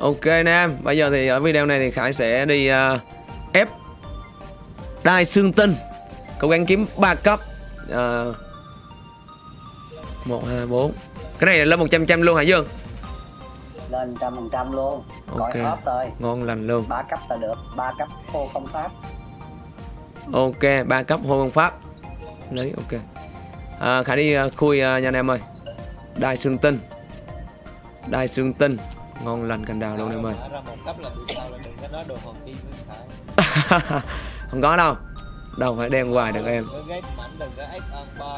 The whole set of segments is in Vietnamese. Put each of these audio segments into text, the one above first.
Ok anh em, bây giờ thì ở video này thì Khải sẽ đi uh, ép đai xương tinh Cố gắng kiếm 3 cấp. Uh, 1, 2, 4 Cái này là lên 100 trăm luôn hả Dương? lên trăm phần trăm luôn. Gọi hết rồi Ngon lành luôn. Ba cấp là được ba cấp khô không pháp Ok, 3 cấp hô công pháp Lấy, ok. À, Khải đi uh, khui uh, nha anh em ơi. Đai xương tinh. Đai xương tinh Ngon lành cành đào luôn em ơi. Không có đâu. Đâu phải đem hoài được em.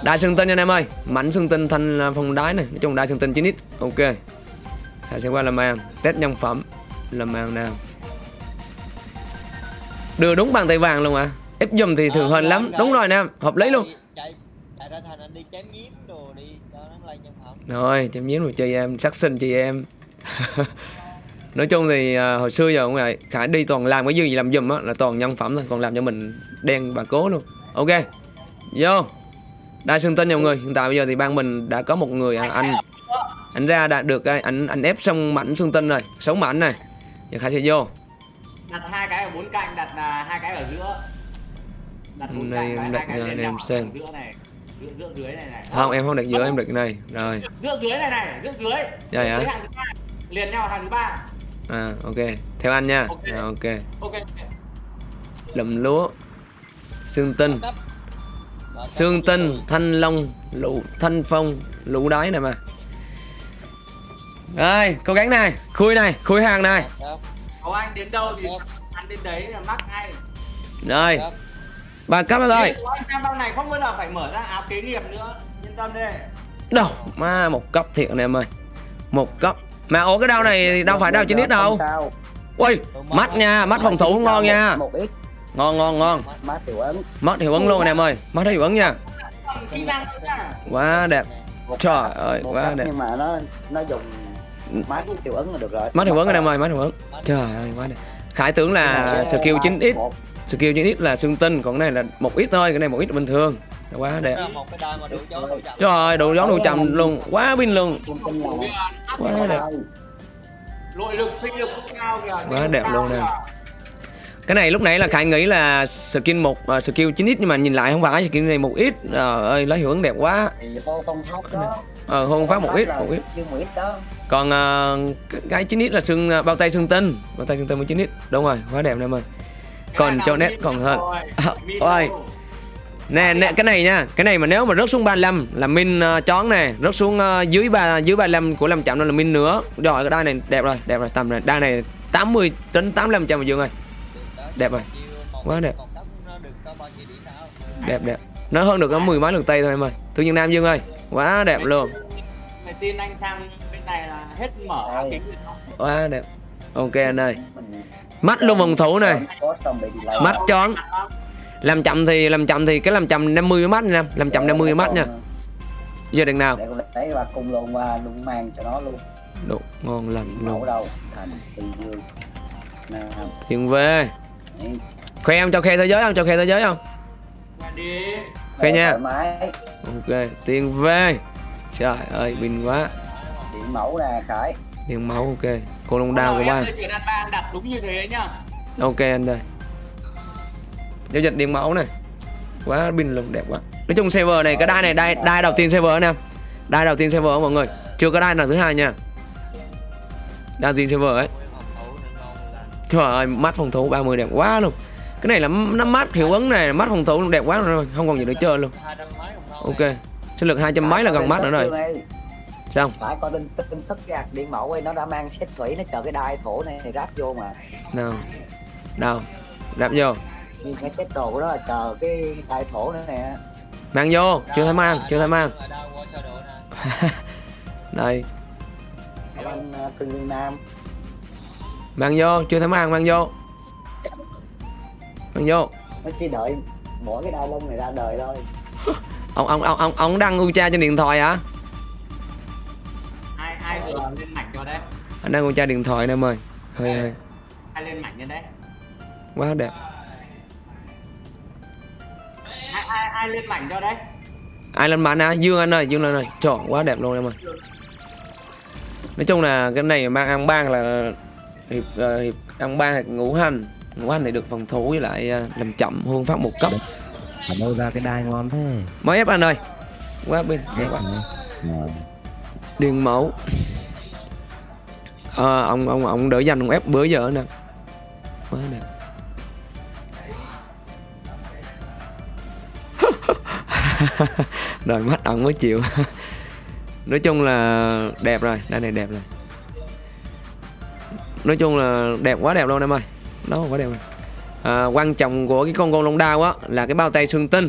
Đai xương tinh nha anh em ơi. Mảnh xương tinh thanh uh, phong đái này. Nói chung đai xương tinh 9x Ok. Khải sẽ qua làm ăn Test nhân phẩm. Làm ăn nào. Đưa đúng bàn tay vàng luôn à Ép dùm thì thường Ờ, hên lắm. Đúng rồi. nè. Hợp lý luôn. Rồi, chém nhiếm rồi chị em, sắc sinh chị em Nói chung thì à, hồi xưa giờ cũng vậy Khải đi toàn làm cái gì làm giùm á là toàn nhân phẩm thôi Còn làm cho mình đen bà cố luôn. Ok, vô. Đa xương tinh nha mọi người Hiện tại bây giờ thì ban mình đã có một người à, anh. Anh ra đã được cái anh anh ép xong mảnh xương tinh rồi sáu mảnh này. Giờ Khải sẽ vô. Đặt hai cái ở bốn cạnh đặt là hai cái ở giữa. Đặt bốn Này, cạnh đặt anh em xem. ở giữa này giữa giữa dưới này này. Không, em không đặt giữa, em đặt cái này. Rồi, giữa dưới này này giữa dưới. Dạ, dạ. Liền nhau hàng thứ ba. À, ok. Theo anh nha. Ok. Rồi, ok. Ok. Lụm lúa. Xương tinh. Xương tinh, thanh long, lũ thanh phong, lũ đáy này mà. Rồi, cố gắng này, khui này, khui hàng này. Có anh đến đâu thì ăn đến đấy là mắc ngay. Rồi, cấp. ba cấp rồi. Anh em bao này không bao giờ phải mở ra áo kế nghiệp nữa. Yên tâm đi. Đâu, ma một cấp thiệt anh em ơi. Một cấp Mà ủa cái đau này đâu phải đau chín ít đâu? Ui, mắt nha, mắt phòng thủ ngon nha. Ngon, ngon, ngon. Mát tiểu ấn Mắt hiệu ứng luôn anh em ơi. Mắt hiệu ứng nha. Quá đẹp. Trời ơi, quá đẹp. nhưng mà nó nó dùng mát tiểu ấn là được rồi. Mắt hiệu ứng anh em ơi, mắt hiệu ứng. Trời ơi, quá đẹp. Khải tưởng là skill 9x Một. Skill 9x là xương tinh Còn cái này là một ít thôi, cái này một ít bình thường Quá đẹp Trời ơi, đủ gió đủ chậm luôn Quá pin luôn Quá đẹp nội lực sinh lực cũng cao kìa Quá đẹp luôn nè. Cái này lúc nãy là Khải nghĩ là skin một uh, skill 9x nhưng mà nhìn lại không phải skin này một ít. Trời ơi lấy hiệu ứng đẹp quá. thì vô phong tháp đó Ờ hôn phát một ít, một ít. ít Còn uh, cái 9x là xương uh, bao tay xương tinh, bao tay xương tinh với 9x. Đúng rồi, quá đẹp em ơi. Còn cho nét còn hơn. À, ôi. Nè, nè cái này nha, cái này mà nếu mà rớt xuống 35 là min uh, chón nè, rớt xuống uh, dưới ba dưới 35 của Lâm Chậm nó là min nữa. Rồi cái đai này đẹp rồi, đẹp rồi, tầm này đai này 80 đến 85 trăm Dương ơi. Đẹp rồi. Quá đẹp. Một cấp nó được có bao nhiêu điểm nào đẹp đẹp. Nó hơn được có mười mấy lượt tay thôi em ơi. Thương nhân nam dương ơi quá đẹp luôn. Mày tin anh sang bên này là hết mở kính đó. quá đẹp. Ok anh ơi. Mắt luôn vòng thủ này. Mắt chón làm chậm thì làm chậm thì cái làm chậm 50 với mắt nha làm chậm 50 với mắt nha. Giờ đừng nào. Để con lấy và cùng luôn qua luôn mang cho nó luôn. Đủ, ngon lành mẫu luôn. đâu thành từ dương tiền về. Khoe em cho khe thế giới không? Cho khe thế giới không? Khoe nha. ok tiền về. Trời ơi bình quá. Điện mẫu nè khải. Tiền máu ok. Cô long đao của ba. Đặt đúng như thế nhá. Ok anh đây giao dịch điện mẫu này. Quá pin luôn đẹp quá. Nói chung server này cái đai này đai đai đầu tiên server anh em đai đầu tiên server mọi người. Chưa có đai nào thứ hai nha. Đai đầu tiên server ấy. Trời ơi mắt phòng thủ 30 đẹp quá luôn. Cái này là nó mắt hiệu ứng này mắt phòng thủ đẹp quá rồi. Không còn gì để chơi luôn. Ok. Sinh lực hai trăm mấy là gần mắt nữa rồi. Xong phải có tin tin tức ạc điện mẫu ấy nó đã mang xét thủy nó chờ cái đai thổ này, này ráp vô mà. Nào. Đâu đạp vô nhưng cái xét đồ của nó là chờ cái đai thổ nữa nè. Mang vô chưa thấy mang chưa thấy mang. đây. Ơn uh, tương dương nam. Mang vô chưa thấy mang mang vô. Mang vô. Nó chỉ đợi mỗi cái đai lông này ra đời thôi. Ông ông ông ông ông đăng Ucha trên điện thoại hả? Ai ai vừa lên mảnh cho đấy. Anh đăng Ucha điện thoại nè em ơi. Hơi hơi. ai lên mảnh như đấy. Quá đẹp ai lên mảnh cho đấy? Ai lên mạnh à? Dương anh ơi dương lên ơi. Trời quá đẹp luôn em ơi. Nói chung là cái này mang ăn ban là hiệp ờ, hiệp ăn ba hoặc ngũ hành. Ngũ hành thì được phòng thủ với lại ờ, làm chậm hương phát một cấp. Ở đâu ra cái đai ngon thế? Mới ép anh ơi. Quá bên quá. điền mẫu. Ờ, ông ông ông đỡ dành ông ép bữa giờ nè. Quá đẹp rồi mắt ông mới chịu. Nói chung là đẹp rồi đây này đẹp rồi. Nói chung là đẹp quá đẹp luôn em ơi. Nó quá đẹp rồi. À, quan trọng của cái con con long đao á là cái bao tay xương tinh.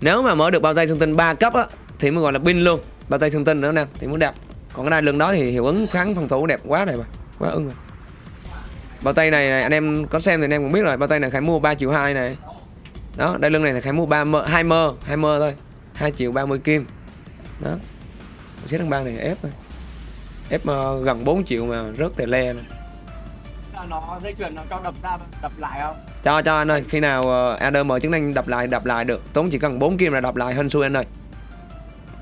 Nếu mà mở được bao tay xương tinh 3 cấp á thì mới gọi là pin luôn. Bao tay xương tinh nữa nè thì muốn đẹp. Còn cái đai lưng đó thì hiệu ứng kháng phòng thủ đẹp quá này mà quá ưng rồi. Bao tay này, này anh em có xem thì anh em cũng biết rồi bao tay này khải mua 3 triệu hai này đó đai lưng này thì khải mua 3 mơ 2 mơ 2 mơ thôi. 2 triệu 30 kim. Đó. Xếp thằng bang này ép thôi. Ép gần 4 triệu mà rớt tè le này. nó dây chuyền nó cho đập ra đập lại không? Cho cho anh ơi khi nào uh, AD mở chức năng đập lại đập lại được. Tốn chỉ cần 4 kim là đập lại hên xui anh ơi.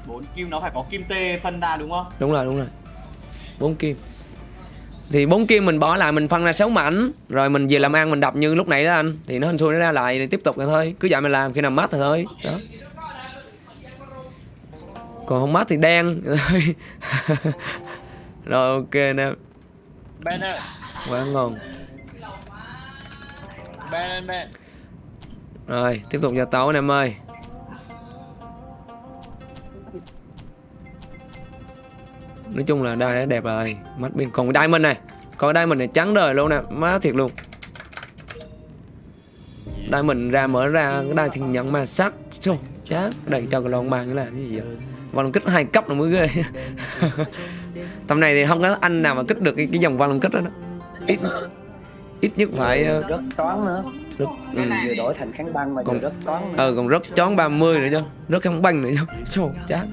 Bốn kim nó phải có kim tê phân ra đúng không? Đúng rồi đúng rồi. 4 kim thì 4 kim mình bỏ lại mình phân ra 6 mảnh. Rồi mình về làm ăn mình đập như lúc nãy đó anh. Thì nó hên xui nó ra lại thì tiếp tục là thôi. Cứ vậy mình làm khi nào mát thì thôi. Đó. Còn không mát thì đen. Rồi ok nè. Ben ơi, quá ngon. Ben Ben. rồi tiếp tục gia tấu anh em ơi nói chung là đai đã đẹp rồi mắt bên còn cái diamond này. Còn cái diamond này trắng đời luôn nè má thiệt luôn. Diamond ra mở ra cái đai thì nhận ma sắc. Chô, chán. Đẩy cho cái lon cái là cái gì vậy? Vòng kích hai cấp là mới ghê. Tầm này thì không có anh nào mà kích được cái, cái dòng vòng kích đó, đó. ít. Ít nhất phải ờ, rất toán nữa. rất, ừ. vừa đổi thành kháng băng mà Còn- rất toán nữa. ờ còn rất chón 30 nữa chứ. Rất không banh nữa chứ. Chô, chán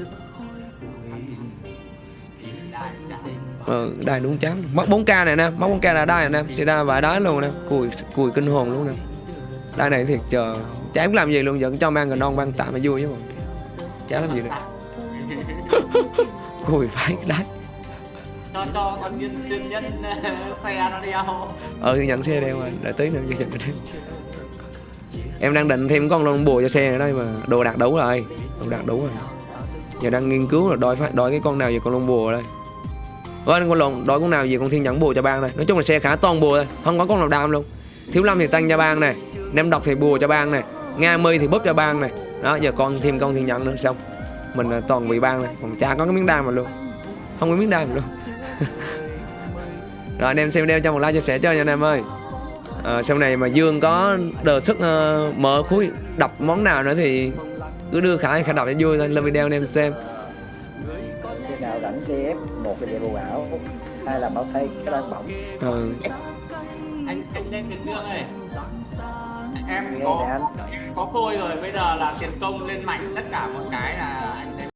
ờ đúng chán. Mất 4k này nè mất 4k là này nè sẽ đai vài đái luôn nè. Cùi cùi kinh hồn luôn nè. Đai này thiệt chờ chả biết làm gì luôn vẫn cho mang gần non ban tạm mà vui chứ mà. Chả làm gì nữa cùi phải đái cho cho con nhân nhân nhân xe nó đeo ờ thì nhận xe đeo rồi đợi tí nữa cho chừng đeo em đang định thêm con lon bùa cho xe nữa đây mà đồ đạc đủ rồi. Đồ đạc đủ rồi. Giờ đang nghiên cứu là đòi phải đòi cái con nào về con lon bùa đây Ôi, con lộn Đổi con nào về con thiên nhẫn bùa cho bang này nói chung là xe khá toàn bùa thôi không có con nào đam luôn. Thiếu lâm thì tăng cho bang này nem độc thì bùa cho bang này nga mi thì bóp cho bang này. Đó giờ con thêm con thiên nhẫn nữa xong. Mình là toàn bị bang này còn chả có cái miếng đam mà luôn. Không có miếng đam mà luôn. Rồi anh em xem video cho một like chia sẻ cho nha anh em ơi. À, sau này mà Dương có đề xuất uh, mở khối đập món nào nữa thì cứ đưa khả khả đọc cho vui thôi. Lên video anh em xem rảnh CF một là về bù ảo hai là bảo thay cái đang bỏng. Ờ, anh anh lên tiền dương này. Em nghe có anh. có phôi rồi bây giờ là tiền công lên mạnh tất cả một cái là anh